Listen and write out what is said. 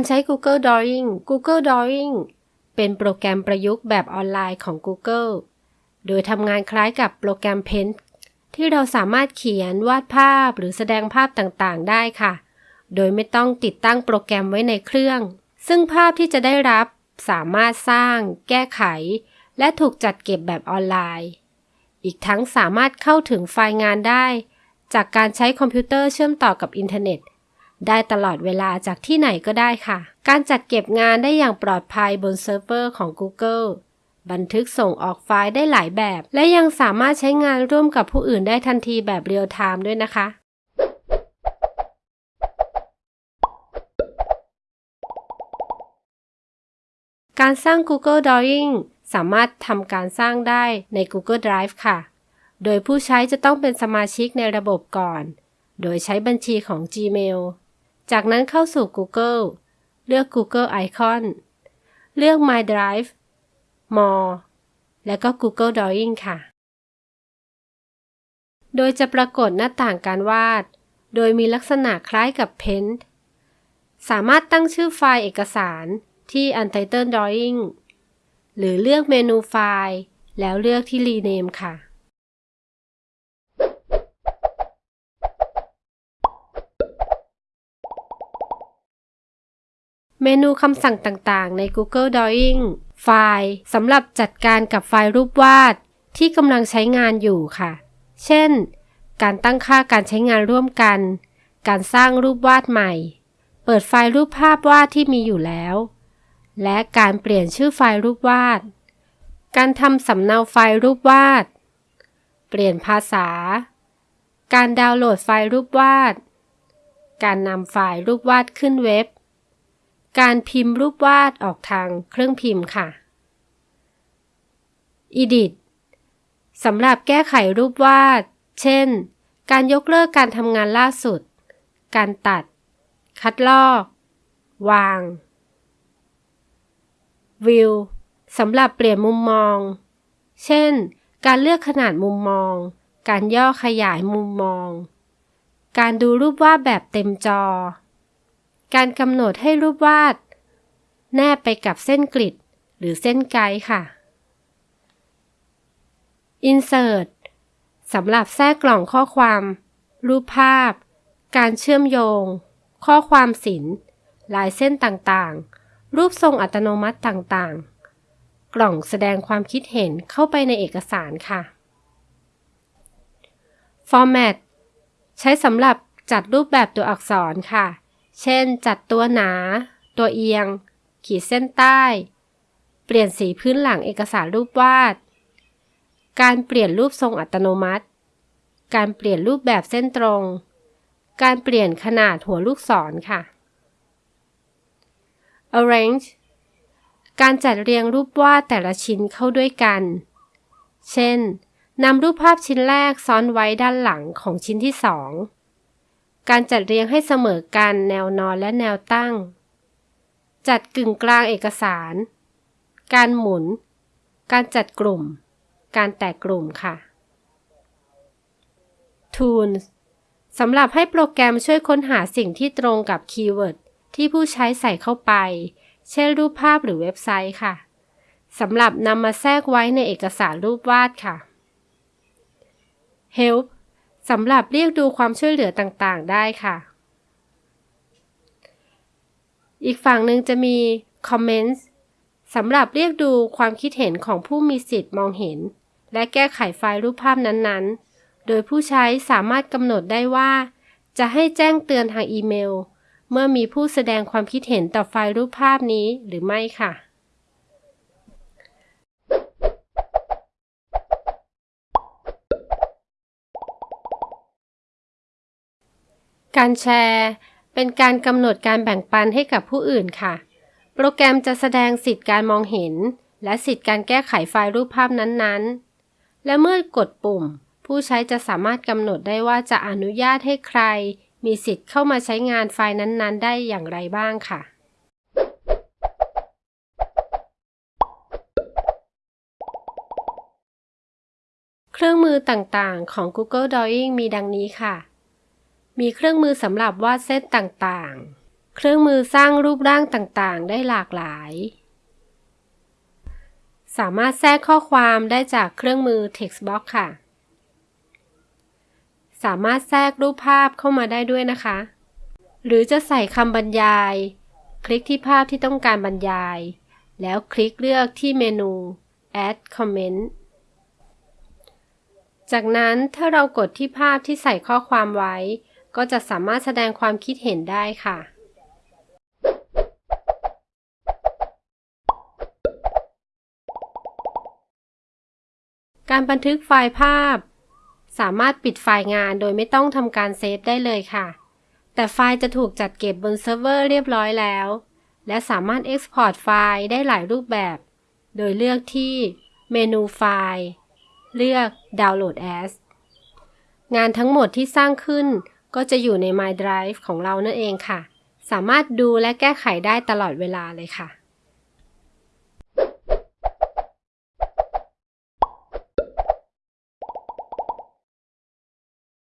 การใช้ Google Drawing Google Drawing เป็นโปรแกรมประยุกต์แบบออนไลน์ของ Google โดยทำงานคล้ายกับโปรแกรม Paint ที่เราสามารถเขียนวาดภาพหรือแสดงภาพต่างๆ ได้ค่ะ โดยไม่ต้องติดตั้งโปรแกรมไว้ในเครื่อง ซึ่งภาพที่จะได้รับสามารถสร้าง แก้ไข และถูกจัดเก็บแบบออนไลน์ อีกทั้งสามารถเข้าถึงไฟล์งานได้ จากการใช้คอมพิวเตอร์เชื่อมต่อกับอินเทอร์เน็ต ได้ตลอดเวลาจากที่ไหนก็ได้ค่ะ การจัดเก็บงานได้อย่างปลอดภัยบนเซิร์ฟเวอร์ของ Google บันทึกส่งออกไฟล์ได้หลายแบบ และยังสามารถใช้งานร่วมกับผู้อื่นได้ทันทีแบบ real-time ด้วยนะคะ การสร้าง Google Drawing สามารถทำการสร้างได้ใน Google Drive ค่ะ โดยผู้ใช้จะต้องเป็นสมาชิกในระบบก่อน โดยใช้บัญชีของ Gmail จากนั้นเข้าสู่ Google เลือก Google Icon เลือก My Drive More และก็ Google Drawing ค่ะ โดยจะปรากฏหน้าต่างการวาด โดยมีลักษณะคล้ายกับ Paint สามารถตั้งชื่อไฟล์เอกสารที่ Untitled Drawing หรือเลือกเมนูไฟล์ แล้วเลือกที่ Rename ค่ะ เมนูคำสั่งต่างๆ ใน Google Drawing ไฟล์สำหรับจัดการกับไฟล์รูปวาด ที่กำลังใช้งานอยู่ค่ะ เช่น การตั้งค่าการใช้งานร่วมกัน การสร้างรูปวาดใหม่ เปิดไฟล์รูปภาพวาดที่มีอยู่แล้ว และการเปลี่ยนชื่อไฟล์รูปวาด การทำสำเนาไฟล์รูปวาด เปลี่ยนภาษา การดาวน์โหลดไฟล์รูปวาด การนำไฟล์รูปวาดขึ้นเว็บ การพิมพ์รูปวาดออกทางเครื่องพิมพ์ค่ะ Edit สำหรับแก้ไขรูปวาด เช่น การยกเลิกการทำงานล่าสุด การตัด คัดลอก วาง View สำหรับเปลี่ยนมุมมอง เช่น การเลือกขนาดมุมมอง การย่อขยายมุมมอง การดูรูปวาดแบบเต็มจอ การกำหนดให้รูปวาด แนบไปกับเส้นกริดหรือเส้นไกด์ค่ะ Insert สำหรับแทรกกล่องข้อความ รูปภาพ การเชื่อมโยง ข้อความศิลลายเส้นต่างๆ รูปทรงอัตโนมัติต่างๆ กล่องแสดงความคิดเห็นเข้าไปในเอกสารค่ะ Format ใช้สำหรับจัดรูปแบบตัวอักษรค่ะ เช่น จัดตัวหนา ตัวเอียง ขีดเส้นใต้ เปลี่ยนสีพื้นหลังเอกสารรูปวาด การเปลี่ยนรูปทรงอัตโนมัติ การเปลี่ยนรูปแบบเส้นตรง การเปลี่ยนขนาดหัวลูกศรค่ะ arrange การจัดเรียงรูปวาดแต่ละชิ้นเข้าด้วยกัน เช่นนำรูปภาพชิ้นแรกซ้อนไว้ด้านหลังของชิ้นที่สอง การจัดเรียงให้เสมอกันแนวนอนและแนวตั้ง จัดกึ่งกลางเอกสาร การหมุน การจัดกลุ่ม การแตกกลุ่มค่ะ Tools สำหรับให้โปรแกรมช่วยค้นหาสิ่งที่ตรงกับคีย์เวิร์ดที่ผู้ใช้ใส่เข้าไป เช่นรูปภาพหรือเว็บไซต์ค่ะ สำหรับนำมาแทรกไว้ในเอกสารรูปวาดค่ะ Help สำหรับเรียกดูความช่วยเหลือต่างๆ ได้ค่ะ อีกฝั่งหนึ่งจะมี Comments สำหรับเรียกดูความคิดเห็นของผู้มีสิทธิ์มองเห็น และแก้ไขไฟล์รูปภาพนั้นๆ โดยผู้ใช้สามารถกำหนดได้ว่า จะให้แจ้งเตือนทางอีเมล เมื่อมีผู้แสดงความคิดเห็นต่อไฟล์รูปภาพนี้หรือไม่ค่ะ การแชร์ เป็นการกำหนดการแบ่งปันให้กับผู้อื่นค่ะ โปรแกรมจะแสดงสิทธิ์การมองเห็น และสิทธิ์การแก้ไขไฟล์รูปภาพนั้นๆ และเมื่อกดปุ่ม ผู้ใช้จะสามารถกำหนดได้ว่าจะอนุญาตให้ใคร มีสิทธิ์เข้ามาใช้งานไฟล์นั้นๆ ได้อย่างไรบ้างค่ะเครื่องมือต่างๆ ของ Google Drawing มีดังนี้ค่ะ มีเครื่องมือสำหรับวาดเส้นต่างๆ เครื่องมือสร้างรูปร่างต่างๆ ได้หลากหลาย สามารถแทรกข้อความได้จากเครื่องมือ Textbox ค่ะ สามารถแทรกรูปภาพเข้ามาได้ด้วยนะคะ หรือจะใส่คำบรรยาย คลิกที่ภาพที่ต้องการบรรยาย แล้วคลิกเลือกที่เมนู add comment จากนั้นถ้าเรากดที่ภาพที่ใส่ข้อความไว้ ก็จะสามารถแสดงความคิดเห็นได้ค่ะ การบันทึกไฟล์ภาพ สามารถปิดไฟล์งานโดยไม่ต้องทำการเซฟได้เลยค่ะ แต่ไฟล์จะถูกจัดเก็บบนเซิร์ฟเวอร์เรียบร้อยแล้ว และสามารถ Export ไฟล์ได้หลายรูปแบบ โดยเลือกที่เมนูไฟล์ เลือก Download as งานทั้งหมดที่สร้างขึ้น ก็จะอยู่ใน My Drive ของเรานั่นเองค่ะ สามารถดูและแก้ไขได้ตลอดเวลาเลยค่ะ